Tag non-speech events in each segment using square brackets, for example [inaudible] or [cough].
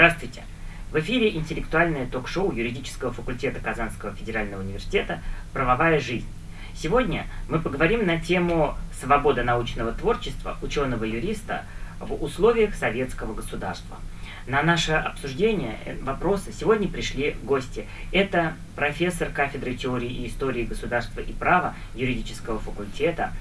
Здравствуйте! В эфире интеллектуальное ток-шоу юридического факультета Казанского федерального университета «Правовая жизнь». Сегодня мы поговорим на тему свобода научного творчества ученого-юриста в условиях советского государства – на наше обсуждение э, вопроса сегодня пришли гости. Это профессор кафедры теории и истории государства и права юридического факультета,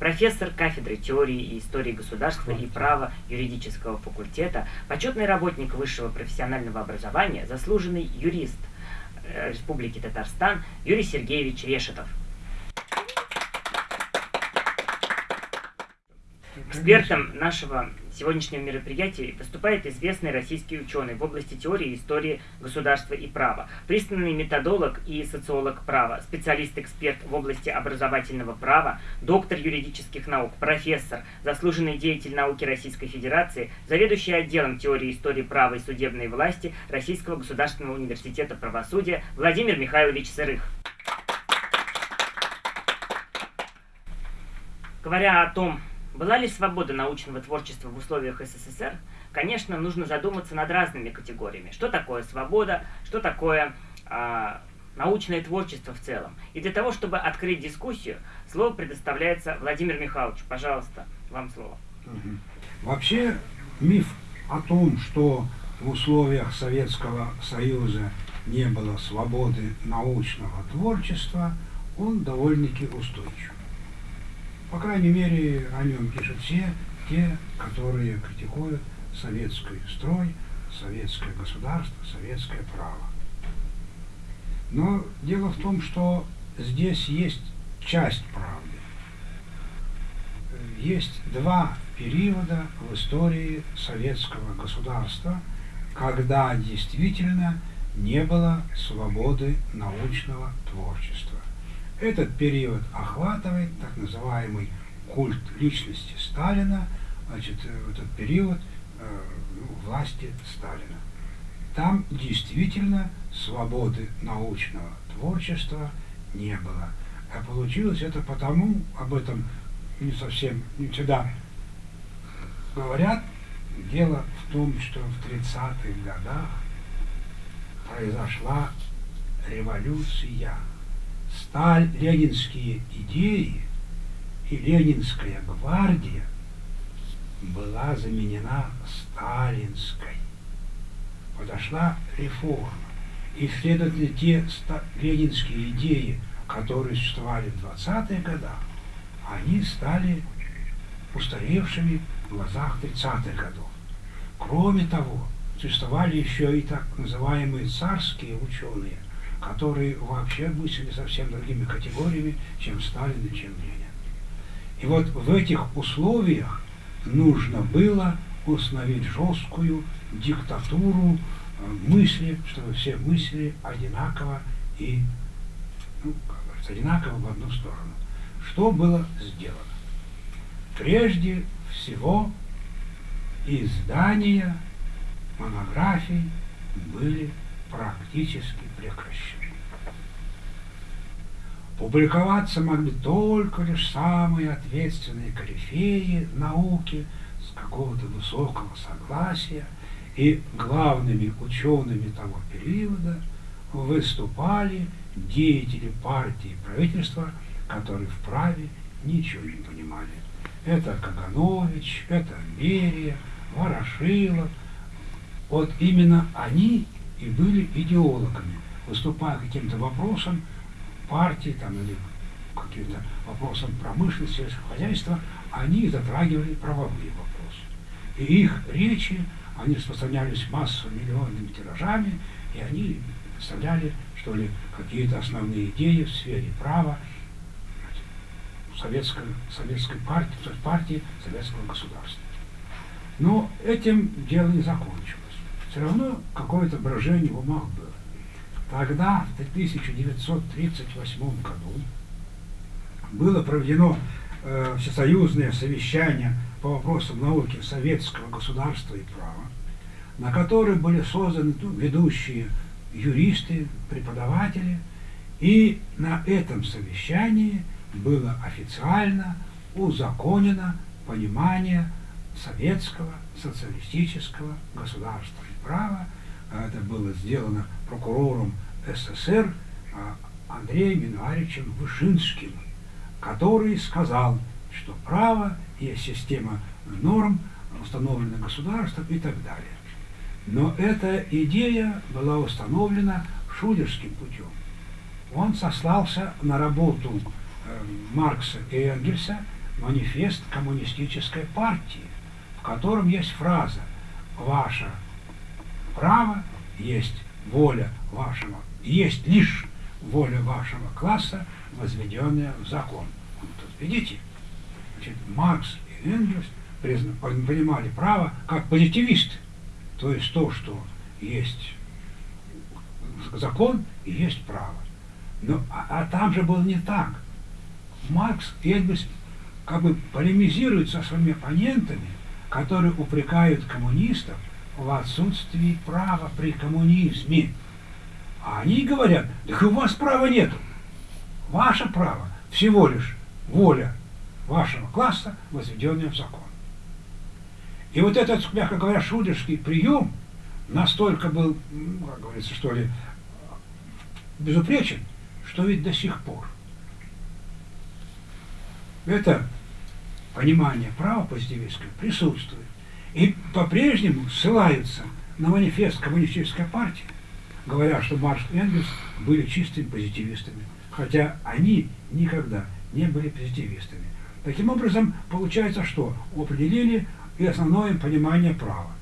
профессор кафедры теории и истории государства и права юридического факультета, почетный работник высшего профессионального образования, заслуженный юрист э, Республики Татарстан Юрий Сергеевич Решетов. Экспертом нашего сегодняшнего мероприятия выступает известный российский ученый в области теории истории государства и права, признанный методолог и социолог права, специалист-эксперт в области образовательного права, доктор юридических наук, профессор, заслуженный деятель науки Российской Федерации, заведующий отделом теории истории права и судебной власти Российского государственного университета правосудия Владимир Михайлович Сырых. Говоря о том, была ли свобода научного творчества в условиях СССР? Конечно, нужно задуматься над разными категориями. Что такое свобода, что такое э, научное творчество в целом. И для того, чтобы открыть дискуссию, слово предоставляется Владимир Михайлович. Пожалуйста, вам слово. Вообще, миф о том, что в условиях Советского Союза не было свободы научного творчества, он довольно-таки устойчив. По крайней мере, о нем пишут все те, которые критикуют советский строй, советское государство, советское право. Но дело в том, что здесь есть часть правды. Есть два периода в истории советского государства, когда действительно не было свободы научного творчества. Этот период охватывает так называемый культ личности Сталина, значит, э, этот период э, ну, власти Сталина. Там действительно свободы научного творчества не было. А получилось это потому, об этом не совсем, не всегда говорят, дело в том, что в 30-х годах произошла революция сталь, ленинские идеи и ленинская гвардия была заменена сталинской. Подошла реформа. И, следовательно, те ленинские идеи, которые существовали в 20-е годы, они стали устаревшими в глазах 30-х годов. Кроме того, существовали еще и так называемые царские ученые – которые вообще мыслили совсем другими категориями, чем Сталин и чем Ленин. И вот в этих условиях нужно было установить жесткую диктатуру э, мысли, чтобы все мысли одинаково и ну, как говорится, одинаково в одну сторону. Что было сделано? Прежде всего издания монографий были практически прекращены. Публиковаться могли только лишь самые ответственные корифеи науки с какого-то высокого согласия, и главными учеными того периода выступали деятели партии и правительства, которые вправе ничего не понимали. Это Каганович, это Берия, Ворошилов. Вот именно они и были идеологами, выступая каким-то вопросом партии там, или каким-то вопросом промышленности, сельского хозяйства, они затрагивали правовые вопросы. И их речи, они распространялись массовыми миллионными тиражами, и они представляли, что ли, какие-то основные идеи в сфере права советской, советской партии, партии советского государства. Но этим дело не закончилось все равно какое-то брожение в умах было. Тогда, в 1938 году, было проведено э, всесоюзное совещание по вопросам науки советского государства и права, на которое были созданы ну, ведущие юристы, преподаватели, и на этом совещании было официально узаконено понимание советского социалистического государства и права. Это было сделано прокурором СССР а, Андреем Минуаричем Вышинским, который сказал, что право есть система норм, установленных государством и так далее. Но эта идея была установлена шулерским путем. Он сослался на работу э, Маркса и Энгельса «Манифест коммунистической партии», в котором есть фраза «Ваше право есть воля вашего, есть лишь воля вашего класса, возведенная в закон». Тут видите, значит, Маркс и Энгельс понимали право как позитивисты, то есть то, что есть закон и есть право. Но, а, а там же было не так. Маркс и Энгельс как бы полемизируют со своими оппонентами, которые упрекают коммунистов в отсутствии права при коммунизме. А они говорят, так у вас права нет. Ваше право всего лишь воля вашего класса, возведенная в закон. И вот этот, мягко говоря, шулерский прием настолько был, как говорится, что ли, безупречен, что ведь до сих пор это понимание права позитивистского присутствует. И по-прежнему ссылаются на манифест коммунистической партии, говоря, что Маркс и Энгельс были чистыми позитивистами, хотя они никогда не были позитивистами. Таким образом, получается, что определили и основное понимание права.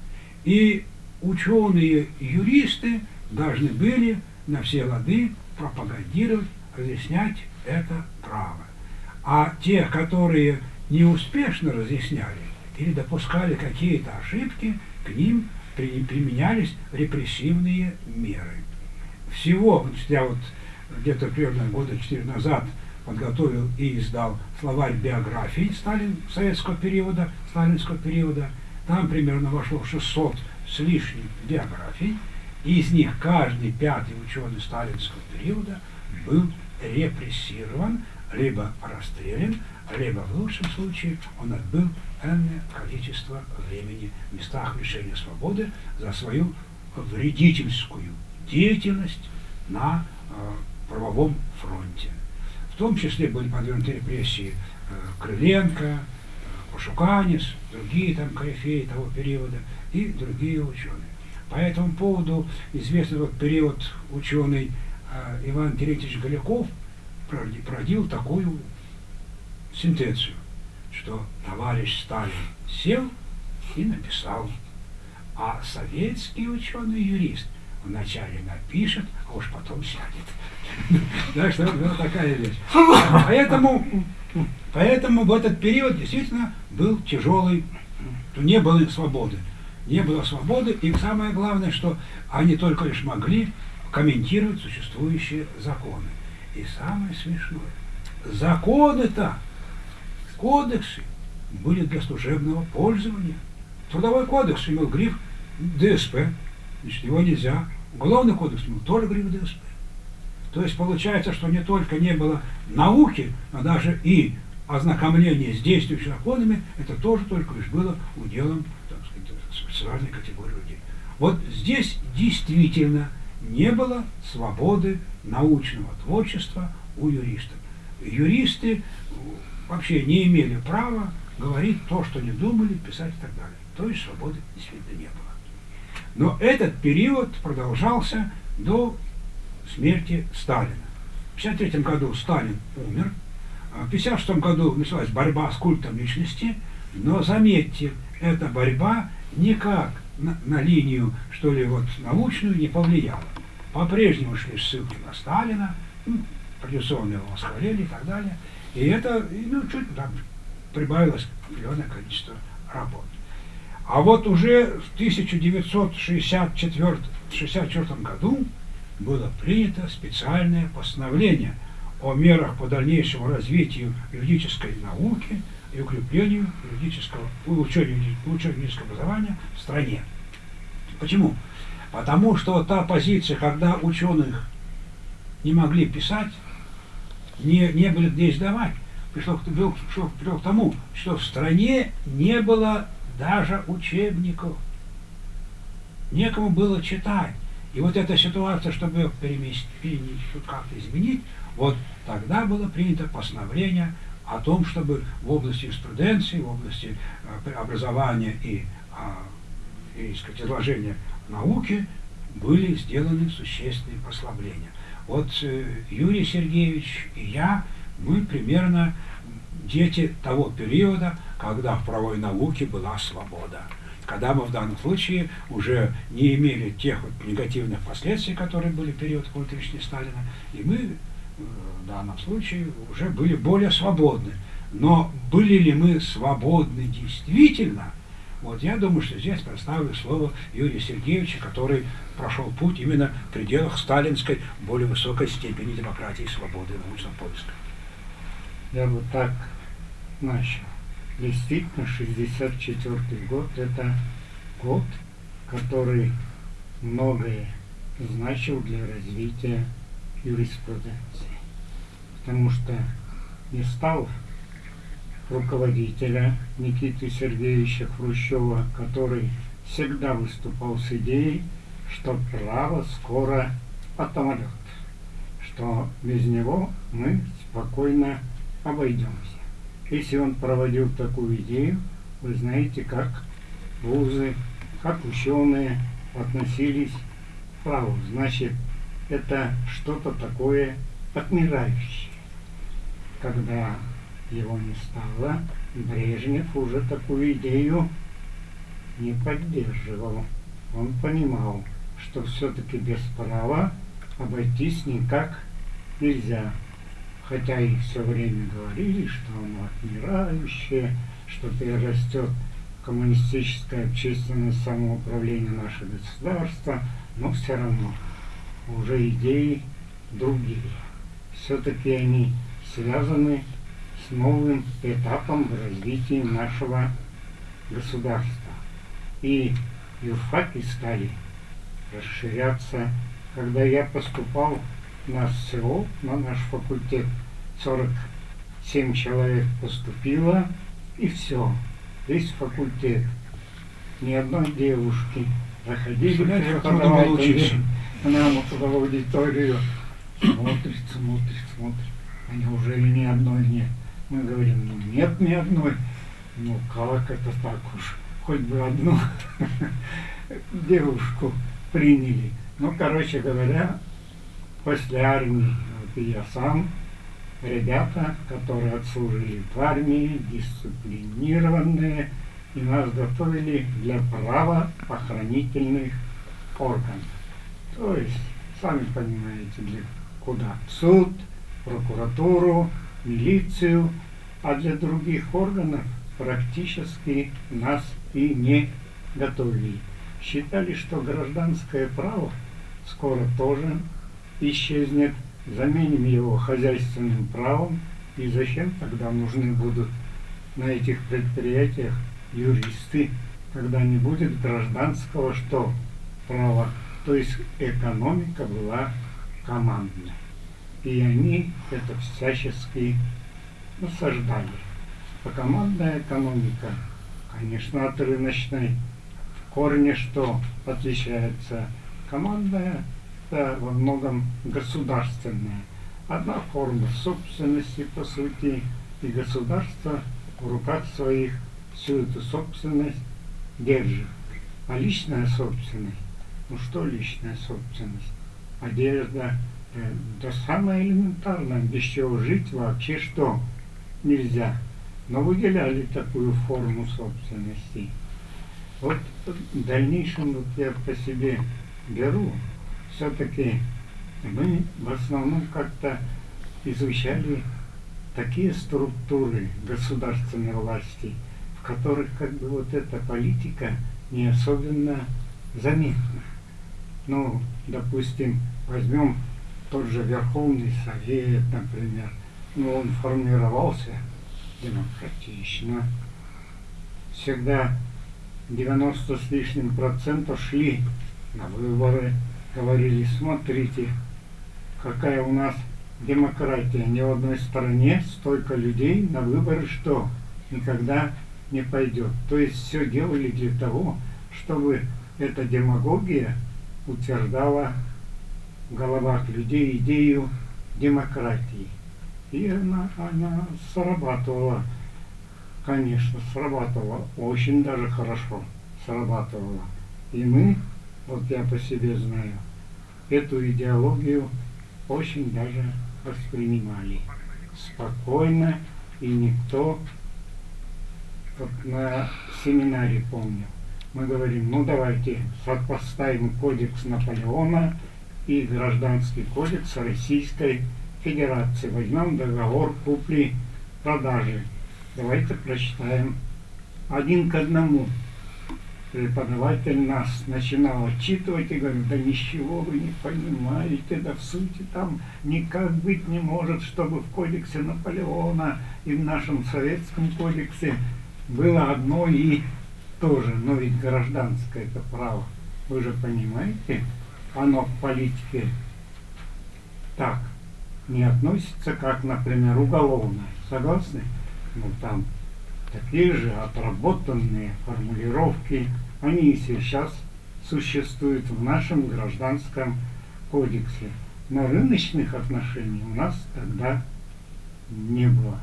И ученые юристы должны были на все лады пропагандировать, разъяснять это право. А те, которые неуспешно разъясняли или допускали какие-то ошибки, к ним применялись репрессивные меры. Всего, я вот где-то примерно года четыре назад подготовил и издал словарь биографии Сталин, советского периода, сталинского периода. Там примерно вошло 600 с лишним биографий, и из них каждый пятый ученый сталинского периода был репрессирован, либо расстрелян, либо в лучшем случае он отбыл энное количество времени в местах лишения свободы за свою вредительскую деятельность на э, правовом фронте. В том числе были подвергнуты репрессии э, Крыленко, э, другие там корифеи того периода и другие ученые. По этому поводу известный вот период ученый э, Иван Терентьевич Голяков продил такую сентенцию, что товарищ Сталин сел и написал, а советский ученый-юрист вначале напишет, а уж потом сядет. [laughs] Так что такая вещь. Поэтому, поэтому в этот период действительно был тяжелый, не было свободы. Не было свободы, и самое главное, что они только лишь могли комментировать существующие законы. И самое смешное, законы-то, кодексы были для служебного пользования. Трудовой кодекс имел гриф ДСП, значит, его нельзя. Уголовный кодекс имел тоже гриф ДСП. То есть получается, что не только не было науки, но даже и ознакомление с действующими законами, это тоже только лишь было уделом так сказать, специальной категории людей. Вот здесь действительно не было свободы научного творчества у юристов. Юристы вообще не имели права говорить то, что не думали, писать и так далее. То есть свободы действительно не было. Но этот период продолжался до смерти Сталина. В 1953 году Сталин умер, а в 1956 году началась борьба с культом личности, но заметьте, эта борьба никак на, на линию, что ли, вот научную не повлияла. По-прежнему шли ссылки на Сталина, ну, его восхвалили и так далее. И это, ну, чуть там прибавилось определенное количество работ. А вот уже в 1964 году было принято специальное постановление о мерах по дальнейшему развитию юридической науки и укреплению юридического, улучшению, улучшению юридического образования в стране. Почему? Потому что та позиция, когда ученых не могли писать, не, не были где издавать, пришло, пришло, пришло к тому, что в стране не было даже учебников. Некому было читать. И вот эта ситуация, чтобы ее переместить, как-то изменить, вот тогда было принято постановление о том, чтобы в области юриспруденции, в области э, образования и, а, и сказать, изложения науки были сделаны существенные послабления. Вот э, Юрий Сергеевич и я, мы примерно дети того периода, когда в правовой науке была свобода. Когда мы в данном случае уже не имели тех вот негативных последствий, которые были в период культуричной Сталина, и мы э, в данном случае уже были более свободны. Но были ли мы свободны действительно, вот я думаю, что здесь представлю слово Юрия Сергеевича, который прошел путь именно в пределах сталинской более высокой степени демократии, свободы и научного поиска. Я вот так начал. Действительно, 64 год – это год, который многое значил для развития юриспруденции. Потому что не стал руководителя Никиты Сергеевича Хрущева, который всегда выступал с идеей, что право скоро отомрет, что без него мы спокойно обойдемся. Если он проводил такую идею, вы знаете, как вузы, как ученые относились к праву. Значит, это что-то такое отмирающее. Когда его не стало, Брежнев уже такую идею не поддерживал. Он понимал, что все-таки без права обойтись никак нельзя. Хотя и все время говорили, что оно отмирающее, что перерастет коммунистическое общественное самоуправление наше государство, но все равно уже идеи другие. Все-таки они связаны с новым этапом в развитии нашего государства. И юрфаки стали расширяться. Когда я поступал на СО, на наш факультет, 47 человек поступило, и все. Весь факультет. Ни одной девушки. Заходили преподаватели нам в аудиторию. Смотрит, смотрит, смотрит. А неужели ни одной нет? Мы говорим, ну нет ни одной. Ну как это так уж? Хоть бы одну [laughs] девушку приняли. Ну, короче говоря, после армии, вот я сам, ребята, которые отслужили в армии, дисциплинированные, и нас готовили для правоохранительных органов. То есть, сами понимаете, для куда? В суд, прокуратуру, милицию, а для других органов практически нас и не готовили. Считали, что гражданское право скоро тоже исчезнет, заменим его хозяйственным правом, и зачем тогда нужны будут на этих предприятиях юристы, когда не будет гражданского что? Права. То есть экономика была командная. И они это всячески насаждали. Командная экономика, конечно, от рыночной в корне что отличается? Командная это во многом государственная. Одна форма собственности, по сути, и государство в руках своих всю эту собственность держит. А личная собственность, ну что личная собственность? Одежда, да самое элементарное, без чего жить вообще что нельзя. Но выделяли такую форму собственности. Вот в дальнейшем вот я по себе беру, все-таки мы в основном как-то изучали такие структуры государственной власти, в которых как бы вот эта политика не особенно заметна. Ну, допустим, возьмем тот же Верховный Совет, например, ну, он формировался демократично. Всегда 90 с лишним процентов шли на выборы, говорили, смотрите, какая у нас демократия. Ни в одной стране столько людей на выборы, что никогда не пойдет. То есть все делали для того, чтобы эта демагогия утверждала головах людей идею демократии. И она, она срабатывала, конечно, срабатывала, очень даже хорошо срабатывала. И мы, вот я по себе знаю, эту идеологию очень даже воспринимали спокойно, и никто, вот на семинаре помню, мы говорим, ну давайте сопоставим кодекс Наполеона и гражданский кодекс Российской Федерации. Возьмем договор купли-продажи. Давайте прочитаем один к одному преподаватель нас начинал отчитывать и говорит, да ничего вы не понимаете, да в сути там никак быть не может, чтобы в кодексе Наполеона и в нашем советском кодексе было одно и то же, но ведь гражданское это право, вы же понимаете, оно к политике так не относится, как, например, уголовное. Согласны? Ну там такие же отработанные формулировки, они и сейчас существуют в нашем гражданском кодексе. Но рыночных отношений у нас тогда не было.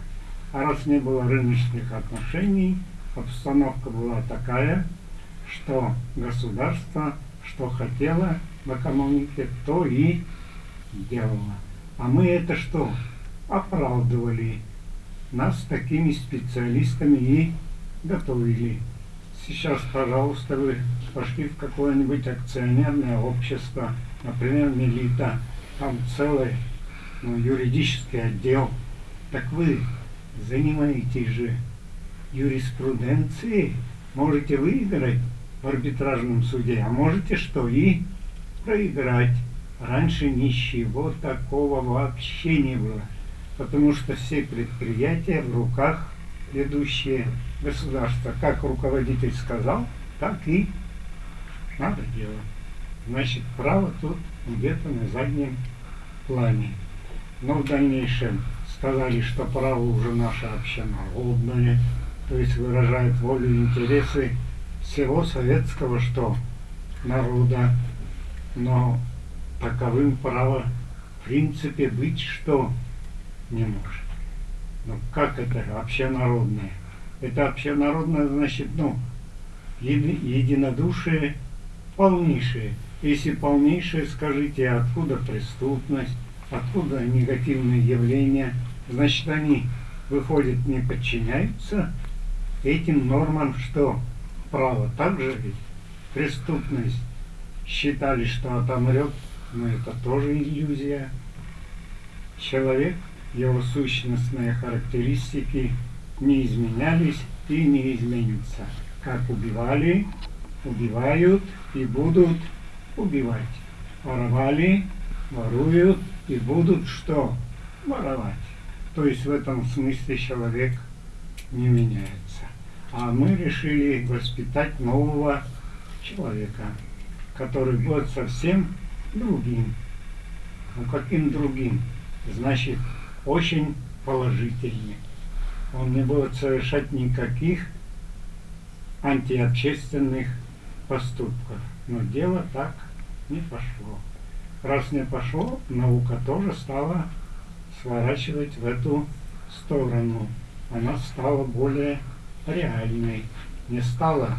А раз не было рыночных отношений, обстановка была такая, что государство, что хотело в экономике, то и делало. А мы это что? Оправдывали нас такими специалистами и готовили. Сейчас, пожалуйста, вы пошли в какое-нибудь акционерное общество, например, Мелита, там целый ну, юридический отдел. Так вы занимаетесь же юриспруденцией, можете выиграть в арбитражном суде, а можете что и проиграть. Раньше ничего такого вообще не было потому что все предприятия в руках ведущие государства. Как руководитель сказал, так и надо делать. Значит, право тут где-то на заднем плане. Но в дальнейшем сказали, что право уже наше общенародное, то есть выражает волю и интересы всего советского что народа. Но таковым право в принципе быть что не может. Ну как это общенародное? Это общенародное значит, ну, еди, единодушие полнейшее. Если полнейшее, скажите, откуда преступность, откуда негативные явления, значит они, выходят, не подчиняются этим нормам, что право также ведь преступность считали, что отомрет, но это тоже иллюзия. Человек его сущностные характеристики не изменялись и не изменятся. Как убивали, убивают и будут убивать. Воровали, воруют и будут что? Воровать. То есть в этом смысле человек не меняется. А мы решили воспитать нового человека, который будет совсем другим. Ну каким другим? Значит, очень положительный. Он не будет совершать никаких антиобщественных поступков. Но дело так не пошло. Раз не пошло, наука тоже стала сворачивать в эту сторону. Она стала более реальной. Не стала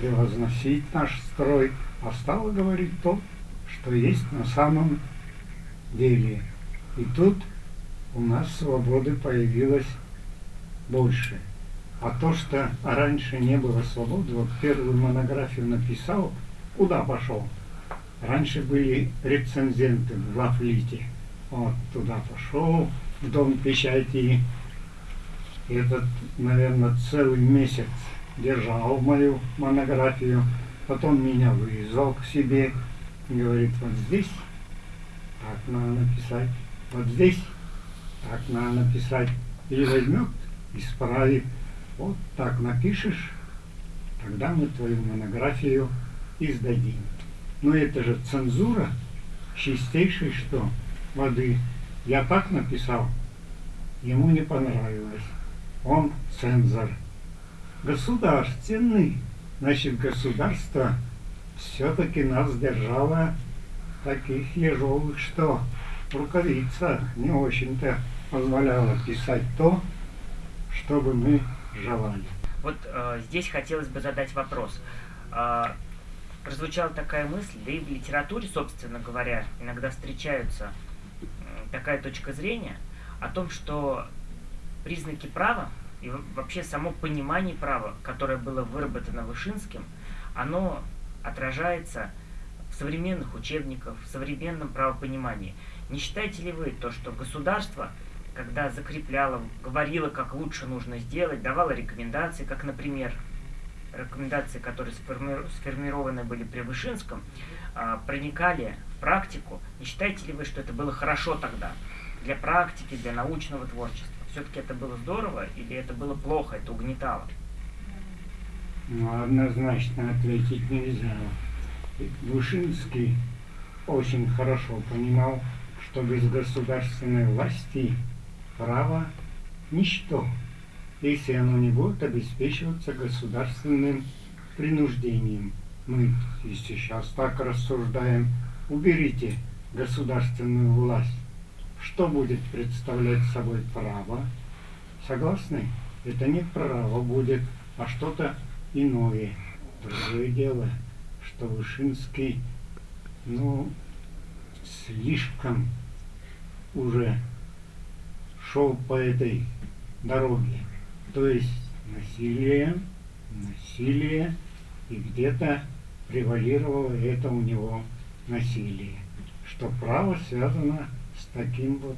превозносить наш строй, а стала говорить то, что есть на самом деле. И тут у нас свободы появилось больше. А то, что раньше не было свободы, вот первую монографию написал, куда пошел? Раньше были рецензенты в Лафлите. Вот туда пошел, в дом печати. Этот, наверное, целый месяц держал мою монографию. Потом меня вызвал к себе и говорит, вот здесь так надо написать, вот здесь так надо написать. Или возьмет, исправит. Вот так напишешь, тогда мы твою монографию издадим. Но это же цензура чистейшей что? Воды. Я так написал, ему не понравилось. Он цензор. государственный. Значит, государство все-таки нас держало таких ежовых, что рукавица не очень-то позволяла писать то, что бы мы желали. Вот э, здесь хотелось бы задать вопрос. Э, прозвучала такая мысль, да и в литературе, собственно говоря, иногда встречаются такая точка зрения о том, что признаки права и вообще само понимание права, которое было выработано Вышинским, оно отражается в современных учебниках, в современном правопонимании. Не считаете ли вы то, что государство, когда закрепляло, говорило, как лучше нужно сделать, давало рекомендации, как, например, рекомендации, которые сформированы были при Вышинском, а, проникали в практику, не считаете ли вы, что это было хорошо тогда для практики, для научного творчества? Все-таки это было здорово или это было плохо, это угнетало? Ну, однозначно ответить нельзя. Вышинский очень хорошо понимал, что без государственной власти право – ничто, если оно не будет обеспечиваться государственным принуждением. Мы, если сейчас так рассуждаем, уберите государственную власть. Что будет представлять собой право? Согласны? Это не право будет, а что-то иное. Другое дело, что Вышинский, ну, слишком уже шел по этой дороге. То есть насилие, насилие, и где-то превалировало это у него насилие. Что право связано таким вот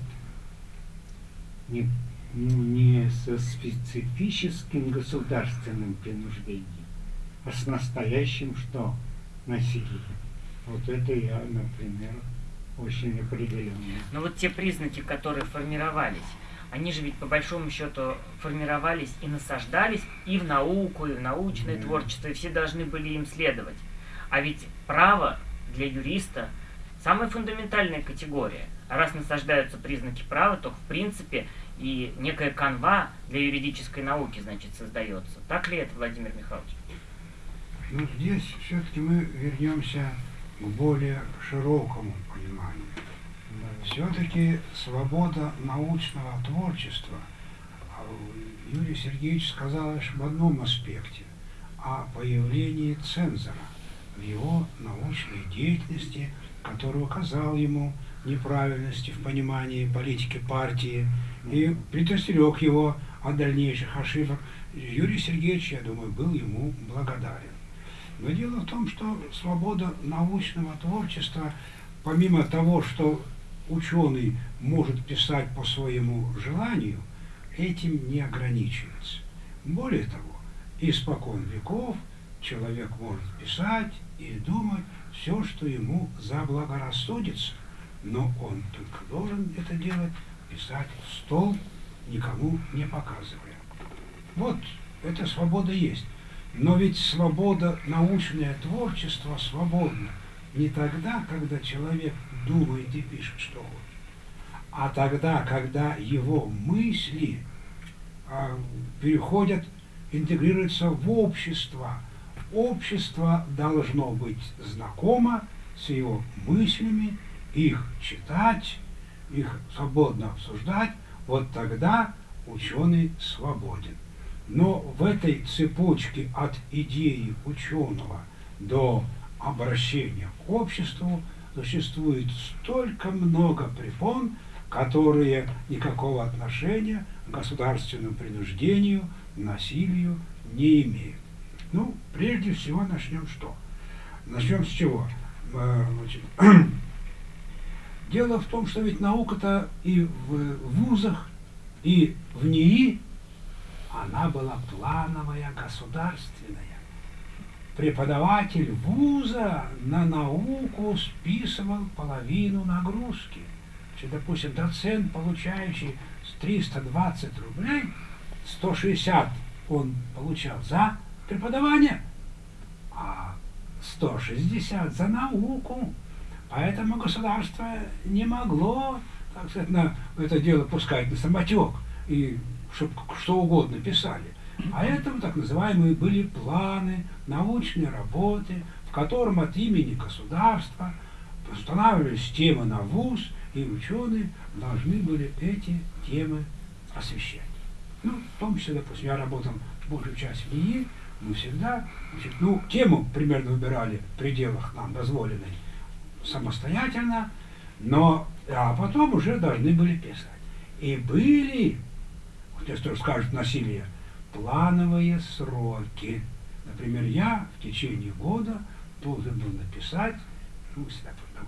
не, ну, не со специфическим государственным принуждением, а с настоящим что? Насилием. Вот это я, например, очень определенно. Но вот те признаки, которые формировались, они же ведь по большому счету формировались и насаждались и в науку, и в научное mm. творчество, и все должны были им следовать. А ведь право для юриста самая фундаментальная категория. Раз насаждаются признаки права, то в принципе и некая канва для юридической науки, значит, создается. Так ли это, Владимир Михайлович? Ну, здесь все-таки мы вернемся к более широкому пониманию. Все-таки свобода научного творчества, а Юрий Сергеевич сказал лишь в одном аспекте, о появлении цензора в его научной деятельности, который указал ему неправильности в понимании политики партии и предостерег его от дальнейших ошибок. Юрий Сергеевич, я думаю, был ему благодарен. Но дело в том, что свобода научного творчества, помимо того, что ученый может писать по своему желанию, этим не ограничивается. Более того, испокон веков человек может писать и думать все, что ему заблагорассудится, но он только должен это делать, писать в стол, никому не показывая. Вот, эта свобода есть. Но ведь свобода, научное творчество свободно не тогда, когда человек думает и пишет, что хочет, а тогда, когда его мысли а, переходят, интегрируются в общество. Общество должно быть знакомо с его мыслями, их читать, их свободно обсуждать, вот тогда ученый свободен. Но в этой цепочке от идеи ученого до обращения к обществу существует столько много препон, которые никакого отношения к государственному принуждению, насилию не имеют. Ну, прежде всего начнем что? Начнем с чего? Э, значит, [clears throat] дело в том, что ведь наука-то и в вузах, и в НИИ, она была плановая, государственная преподаватель вуза на науку списывал половину нагрузки. Если, допустим, доцент, получающий 320 рублей, 160 он получал за преподавание, а 160 за науку. Поэтому государство не могло, так сказать, на это дело пускать на самотек и чтобы что угодно писали. А это так называемые были планы, научные работы, в котором от имени государства устанавливались темы на ВУЗ, и ученые должны были эти темы освещать. Ну, в том числе, допустим, я работал большую часть в НИИ, мы всегда, значит, ну, тему примерно выбирали в пределах нам дозволенной самостоятельно, но, а потом уже должны были писать. И были, вот если скажут насилие, плановые сроки. Например, я в течение года должен был написать, ну,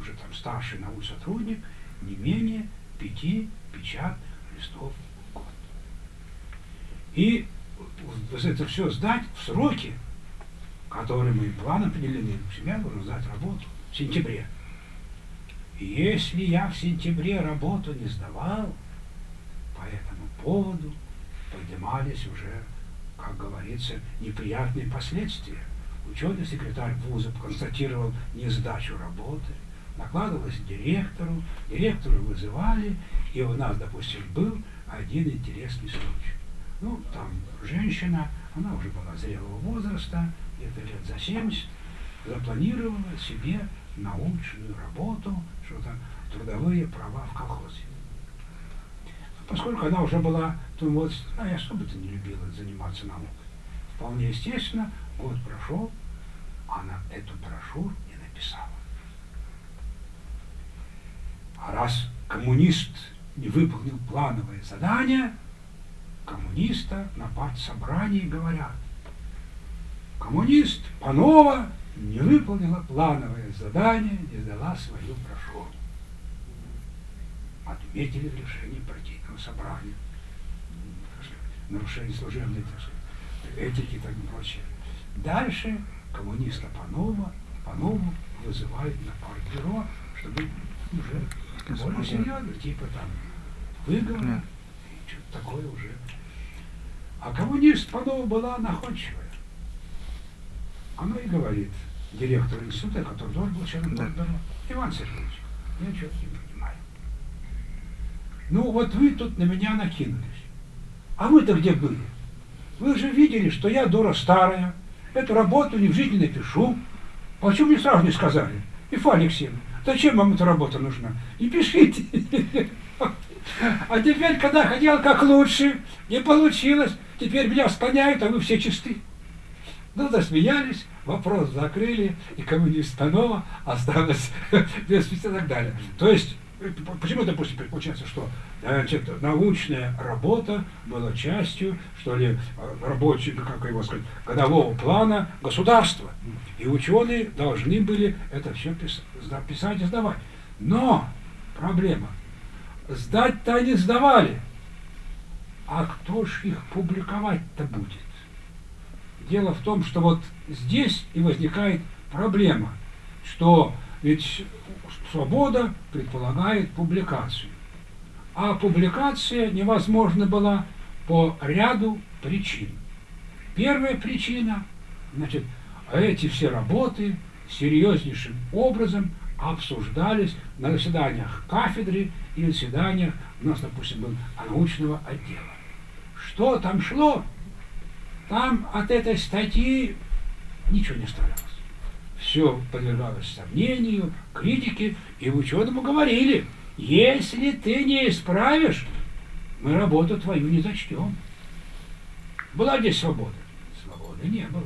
уже там старший научный сотрудник, не менее пяти печатных листов в год. И это все сдать в сроки, которые мы план определены. Я должен сдать работу в сентябре. Если я в сентябре работу не сдавал, по этому поводу поднимались уже, как говорится, неприятные последствия. Ученый секретарь вуза констатировал несдачу работы, накладывалось директору, директору вызывали, и у нас, допустим, был один интересный случай. Ну, там женщина, она уже была зрелого возраста, где-то лет за 70, запланировала себе научную работу, что-то трудовые права в колхозе. Поскольку она уже была, то вот, а я особо-то не любила заниматься наукой. Вполне естественно, год прошел, она эту брошюру не написала. А раз коммунист не выполнил плановое задание, коммуниста на партсобрании говорят, коммунист Панова не выполнила плановое задание, не сдала свою брошюру. Отметили в решении партийного собрания. Нарушение служебной так сказать, этики и так прочее. Дальше коммуниста Панова, Панову вызывают на партбюро, чтобы уже более серьезно, типа там выговор, что-то такое уже. А коммунист Панова была находчивая. Она и говорит директору института, который тоже был членом да. Иван Сергеевич, я что-то не понимаю. Ну вот вы тут на меня накинулись. А вы-то где были? Вы же видели, что я дура старая, эту работу ни в жизни не напишу. Почему мне сразу не сказали? И Алексеевна, зачем вам эта работа нужна? Не пишите. А теперь, когда хотел как лучше, не получилось, теперь меня склоняют, а вы все чисты. Ну, засмеялись, вопрос закрыли, и коммунист снова осталось [laughs] без и так далее. То есть, э, почему, допустим, получается, что значит, научная работа была частью, что ли, э, рабочего, как его сказать, годового плана государства. И ученые должны были это все писать и сдавать. Но проблема, сдать-то они сдавали, а кто ж их публиковать-то будет? Дело в том, что вот здесь и возникает проблема, что ведь свобода предполагает публикацию. А публикация невозможна была по ряду причин. Первая причина, значит, эти все работы серьезнейшим образом обсуждались на заседаниях кафедры и заседаниях, у нас, допустим, был научного отдела. Что там шло, там от этой статьи ничего не оставалось. Все подвергалось сомнению, критике, и ученому говорили, если ты не исправишь, мы работу твою не зачтем. Была здесь свобода? Свободы не было.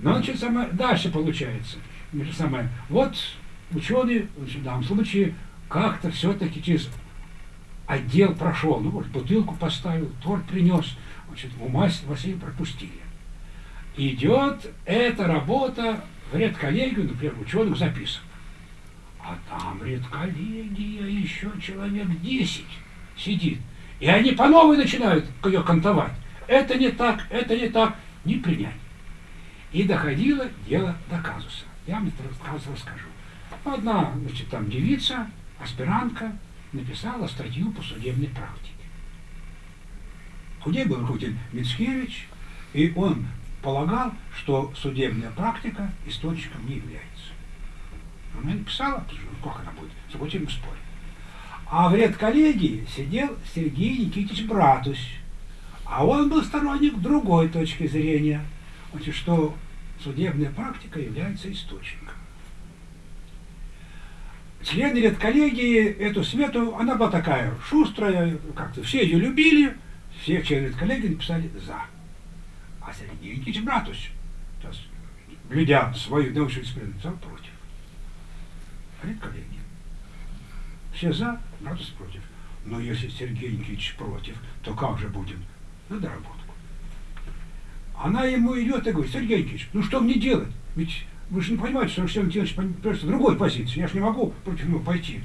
Но значит, самое, дальше получается. Самое, вот ученый в данном случае как-то все-таки через отдел прошел, ну, вот бутылку поставил, торт принес, значит, у Василия пропустили. Идет эта работа в редколлегию, например, ученых записок. А там редколлегия еще человек 10 сидит. И они по новой начинают ее кантовать. Это не так, это не так, не принять. И доходило дело до казуса. Я вам этот казус расскажу. Одна, значит, там девица, аспирантка, написала статью по судебной практике. Худе был руководитель Мицкевич, и он полагал, что судебная практика источником не является. Она написала, как она будет, с спорить. А в редколлегии сидел Сергей Никитич Братусь. А он был сторонник другой точки зрения, что судебная практика является источником. Члены редколлегии эту смету, она была такая шустрая, как-то все ее любили, все члены редколлегии написали «за». А Сергей Никитич Братус, есть, глядя свою научную дисциплину, написал «против». Редколлегия. Все «за», Братус «против». Но если Сергей Никитич против, то как же будем? На доработку. Она ему идет и говорит, Сергей Никитич, ну что мне делать? Ведь вы же не понимаете, что Алексей Никитич просто другой позиции. Я же не могу против него пойти.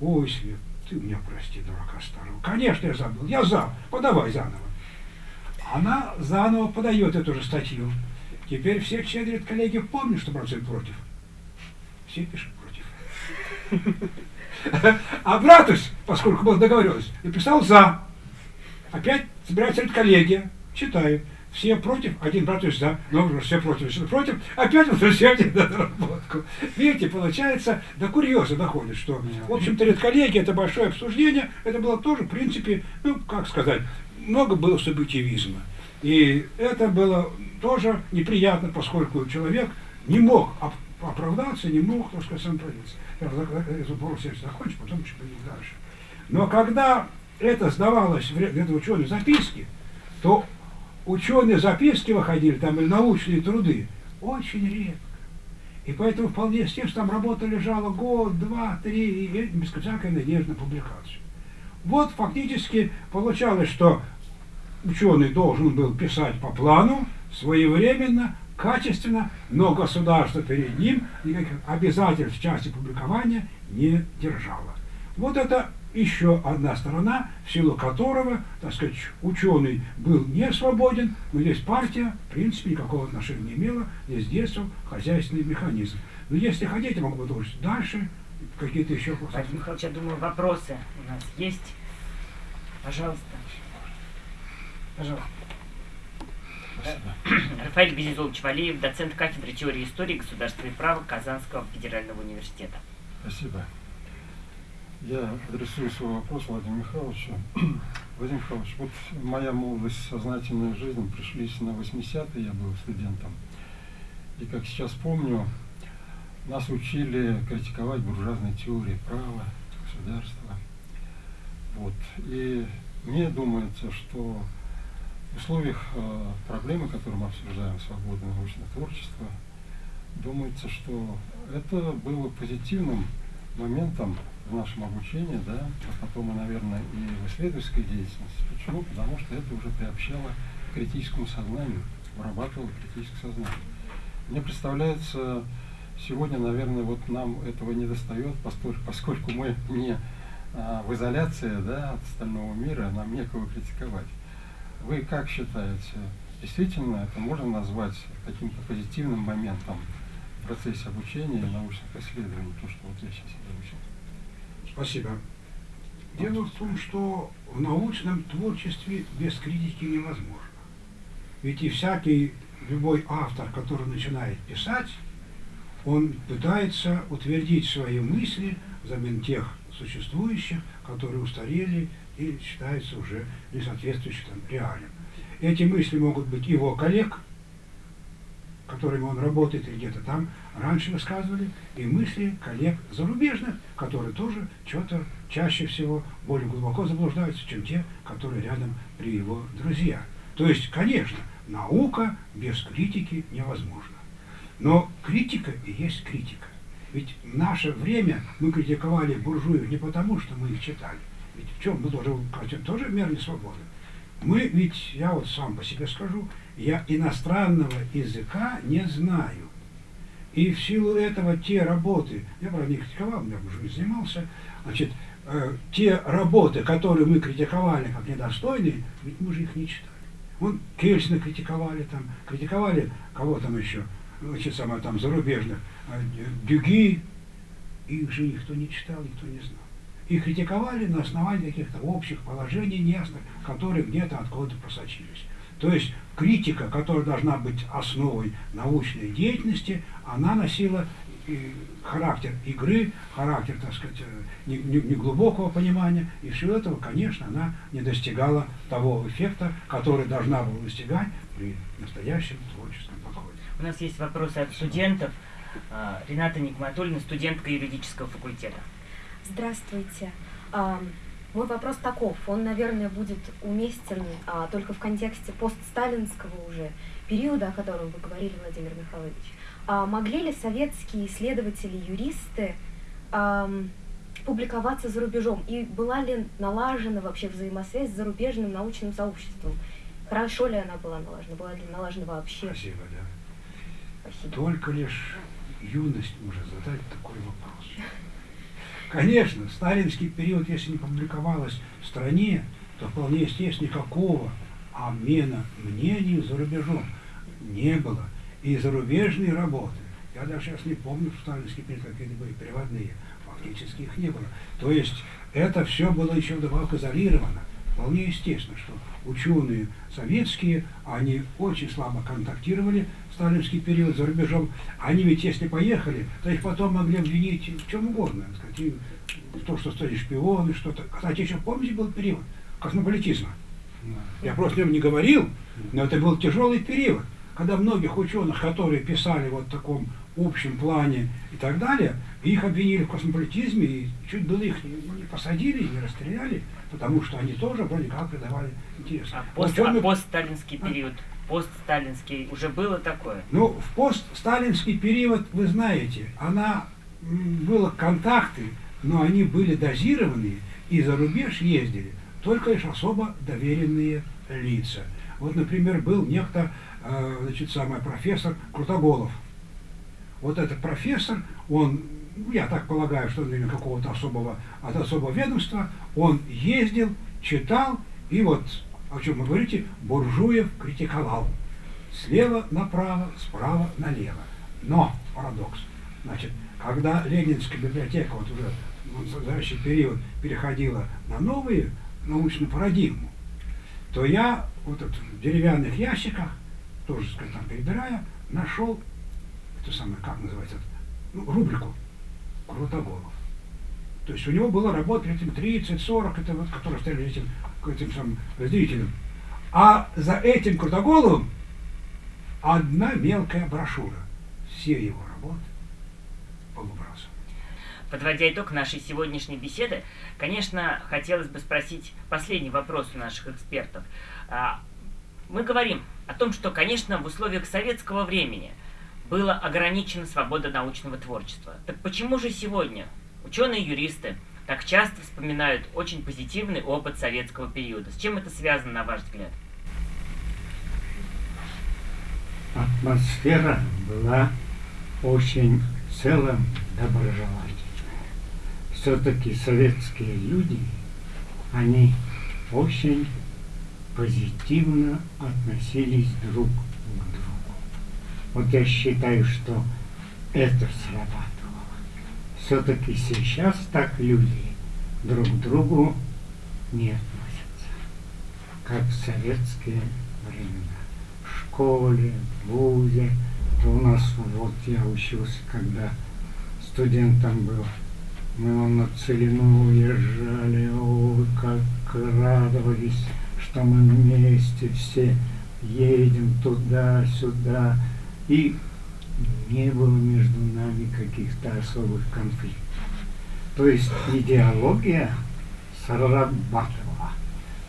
Ой, Свет, ты меня прости, дурака старого. Конечно, я забыл. Я за. Подавай заново. Она заново подает эту же статью. Теперь все члены коллеги помнят, что Братцев против. Все пишут против. А Братус, поскольку был договоренность, написал за. Опять собирается коллегия, читает. Все против, один Братус за, но все против, все против, опять возвращайте на доработку. Видите, получается, до курьеза доходит, что, в общем-то, редколлегия, это большое обсуждение, это было тоже, в принципе, ну, как сказать, много было субъективизма. И это было тоже неприятно, поскольку человек не мог оправдаться, не мог, так сказать, сам проявиться. Этот вопрос я закончу, потом еще пойдем дальше. Но когда это сдавалось в это ученые записки, то ученые записки выходили, там или научные труды, очень редко. И поэтому вполне естественно, там работа лежала год, два, три, и без всякой надежды на публикацию. Вот фактически получалось, что ученый должен был писать по плану, своевременно, качественно, но государство перед ним никаких обязательств в части публикования не держало. Вот это еще одна сторона, в силу которого, так сказать, ученый был не свободен, но здесь партия, в принципе, никакого отношения не имела, здесь действовал хозяйственный механизм. Но если хотите, могу продолжить дальше, какие-то еще вопросы. Владимир Михайлович, я думаю, вопросы у нас есть. Пожалуйста. Пожалуйста. Рафаэль Безизолович Валеев, доцент кафедры теории истории государственного права Казанского федерального университета. Спасибо. Я адресую свой вопрос Владимиру Михайловичу. [clears throat] Владимир Михайлович, вот моя молодость, сознательная жизнь пришлись на 80-е, я был студентом. И как сейчас помню, нас учили критиковать буржуазные теории права, государства. Вот. И мне думается, что в условиях э, проблемы, которую мы обсуждаем, свободное научное творчество, думается, что это было позитивным моментом в нашем обучении, да, а потом, и, наверное, и в исследовательской деятельности. Почему? Потому что это уже приобщало к критическому сознанию, вырабатывало критическое сознание. Мне представляется, сегодня, наверное, вот нам этого не достает, поскольку, мы не а, в изоляции да, от остального мира, нам некого критиковать. Вы как считаете, действительно это можно назвать каким-то позитивным моментом в процессе обучения и научных исследований, то, что вот я сейчас изучил? Спасибо. Дело в том, что в научном творчестве без критики невозможно. Ведь и всякий, любой автор, который начинает писать, он пытается утвердить свои мысли взамен тех существующих, которые устарели и считаются уже несоответствующим реалиям. Эти мысли могут быть его коллег, которыми он работает или где-то там раньше высказывали, и мысли коллег зарубежных, которые тоже что-то чаще всего более глубоко заблуждаются, чем те, которые рядом при его друзьях. То есть, конечно, наука без критики невозможна. Но критика и есть критика. Ведь в наше время мы критиковали буржуев не потому, что мы их читали. Ведь в чем мы тоже, тоже меры свободы. Мы ведь, я вот сам по себе скажу, я иностранного языка не знаю. И в силу этого те работы, я, правда, не критиковал, я уже не занимался, значит, э, те работы, которые мы критиковали как недостойные, ведь мы же их не читали. Вон Кельсина критиковали там, критиковали кого там еще, значит, самое там зарубежных, э, Дюги, их же никто не читал, никто не знал. И критиковали на основании каких-то общих положений неясных, которые где-то откуда-то просочились. То есть критика, которая должна быть основой научной деятельности, она носила характер игры, характер, так сказать, неглубокого не, не понимания, и все этого, конечно, она не достигала того эффекта, который должна была достигать при настоящем творческом подходе. У нас есть вопросы от студентов. А, Рената Никматульна, студентка юридического факультета. Здравствуйте. Мой вопрос таков, он, наверное, будет уместен а, только в контексте постсталинского уже периода, о котором вы говорили, Владимир Михайлович. А могли ли советские исследователи, юристы а, публиковаться за рубежом? И была ли налажена вообще взаимосвязь с зарубежным научным сообществом? Хорошо ли она была налажена? Была ли налажена вообще? Спасибо, да. Спасибо. Только лишь юность может задать такой вопрос. Конечно, сталинский период, если не публиковалось в стране, то вполне естественно никакого обмена мнений за рубежом не было. И зарубежные работы, я даже сейчас не помню, что сталинский период какие-то были переводные, фактически их не было. То есть это все было еще вдобавок изолировано. Вполне естественно, что ученые советские, они очень слабо контактировали в сталинский период за рубежом. Они ведь, если поехали, то их потом могли обвинить в чем угодно. Сказать, в том, что стали шпионы, что-то. Кстати, еще помните, был период космополитизма. Я просто о нем не говорил, но это был тяжелый период, когда многих ученых, которые писали вот в таком общем плане и так далее, их обвинили в космополитизме и чуть было их не, не посадили, не расстреляли, потому что они тоже вроде как придавали интерес. А, пост, а постсталинский а? Постсталинский, уже было такое? Ну, в постсталинский период, вы знаете, она было контакты, но они были дозированные, и за рубеж ездили только лишь особо доверенные лица. Вот, например, был некто, э, значит, самый профессор Крутоголов. Вот этот профессор, он я так полагаю, что он какого-то особого, от особого ведомства, он ездил, читал, и вот, о чем вы говорите, Буржуев критиковал. Слева направо, справа налево. Но, парадокс, значит, когда Ленинская библиотека вот уже в настоящий период переходила на новые научную парадигму, то я вот в деревянных ящиках, тоже, сказать, там перебирая, нашел, это самое, как называется, ну, рубрику Крутоголов. То есть у него было работа этим 30-40, это вот, которые стояли этим, этим самым разделителем. А за этим Крутоголовым одна мелкая брошюра. Все его работы полубрасом. Подводя итог нашей сегодняшней беседы, конечно, хотелось бы спросить последний вопрос у наших экспертов. А, мы говорим о том, что, конечно, в условиях советского времени – была ограничена свобода научного творчества. Так почему же сегодня ученые-юристы так часто вспоминают очень позитивный опыт советского периода? С чем это связано, на ваш взгляд? Атмосфера была очень в целом доброжелательная. Все-таки советские люди, они очень позитивно относились друг вот я считаю, что это срабатывало. Все-таки сейчас так люди друг к другу не относятся, как в советские времена. В школе, в вузе, у нас вот я учился, когда студентом был, мы на Целину уезжали, ой, как радовались, что мы вместе все едем туда-сюда, и не было между нами каких-то особых конфликтов. То есть идеология срабатывала.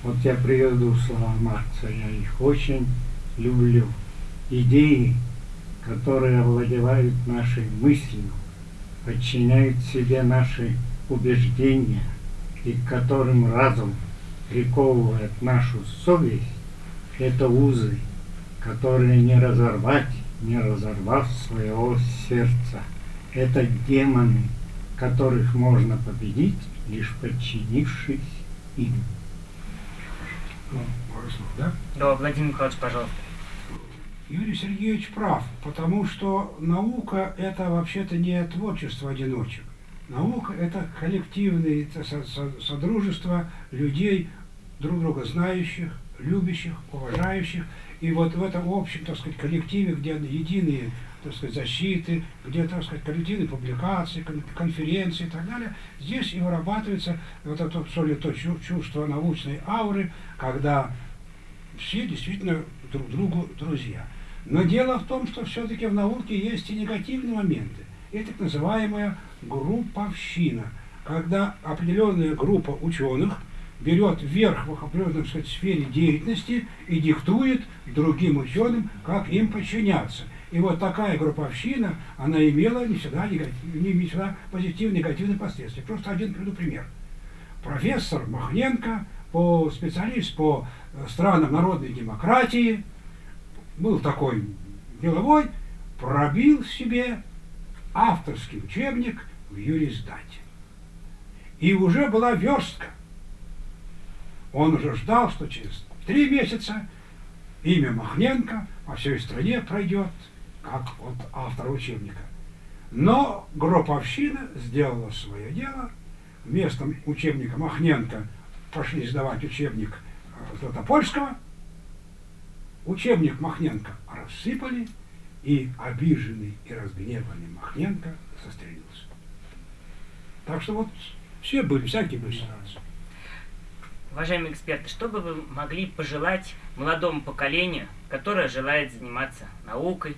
Вот я приведу слова Маркса, я их очень люблю. Идеи, которые овладевают нашей мыслью, подчиняют себе наши убеждения и к которым разум приковывает нашу совесть, это узы, которые не разорвать не разорвав своего сердца. Это демоны, которых можно победить, лишь подчинившись им. Ну, да? Да, Владимир Михайлович, пожалуйста. Юрий Сергеевич прав, потому что наука – это вообще-то не творчество одиночек. Наука – это коллективное это содружество людей, друг друга знающих, любящих, уважающих. И вот в этом общем, так сказать, коллективе, где единые так сказать, защиты, где, так сказать, коллективные публикации, конференции и так далее, здесь и вырабатывается вот это, что ли, то чувство научной ауры, когда все действительно друг другу друзья. Но дело в том, что все-таки в науке есть и негативные моменты. И так называемая групповщина, когда определенная группа ученых берет вверх в определенной сказать, сфере деятельности и диктует другим ученым, как им подчиняться. И вот такая групповщина, она имела не всегда, негатив, не всегда позитивные, негативные последствия. Просто один приведу пример. Профессор Махненко, по, специалист по э, странам народной демократии, был такой деловой, пробил себе авторский учебник в юриздате. И уже была верстка. Он уже ждал, что через три месяца имя Махненко по всей стране пройдет как вот автор учебника. Но групповщина сделала свое дело. Вместо учебника Махненко пошли сдавать учебник э, Златопольского. Учебник Махненко рассыпали, и обиженный и разгневанный Махненко застрелился. Так что вот все были, всякие были ситуации. Уважаемые эксперты, что бы вы могли пожелать молодому поколению, которое желает заниматься наукой,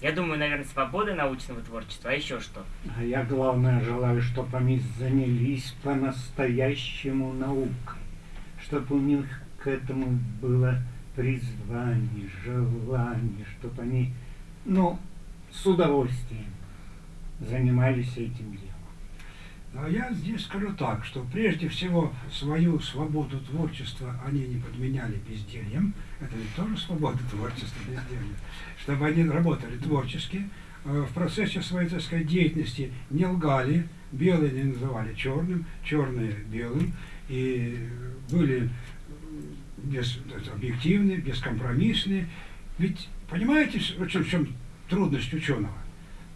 я думаю, наверное, свободы научного творчества, а еще что? А я, главное, желаю, чтобы они занялись по-настоящему наукой, чтобы у них к этому было призвание, желание, чтобы они, ну, с удовольствием занимались этим делом. А я здесь скажу так, что прежде всего свою свободу творчества они не подменяли бездельем. Это ведь тоже свобода творчества, безделья. Чтобы они работали творчески, э, в процессе своей, так сказать, деятельности не лгали, белые не называли черным, черные белым, и были без, объективны, бескомпромиссны. Ведь понимаете, в чем, в чем трудность ученого?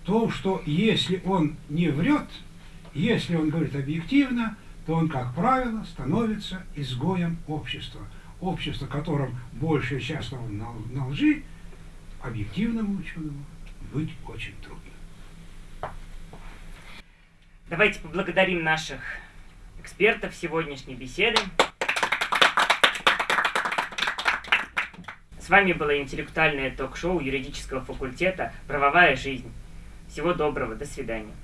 То, что если он не врет, если он говорит объективно, то он, как правило, становится изгоем общества. Общество, которым большая часть на, лжи, объективному ученому быть очень трудно. Давайте поблагодарим наших экспертов сегодняшней беседы. С вами было интеллектуальное ток-шоу юридического факультета «Правовая жизнь». Всего доброго, до свидания.